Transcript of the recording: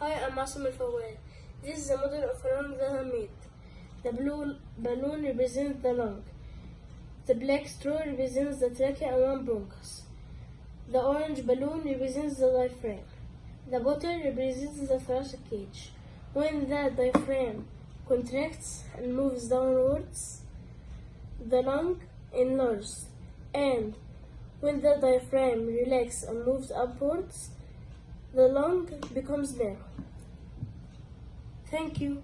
Hi, I'm Asim Al Fawad. This is a model of a lung that I made. The blue balloon represents the lung. The black straw represents the trachea and one bronchus. The orange balloon represents the diaphragm. The bottle represents the thoracic cage. When the diaphragm contracts and moves downwards, the lung enlarges. And when the diaphragm relaxes and moves upwards, the lung becomes narrow. Thank you.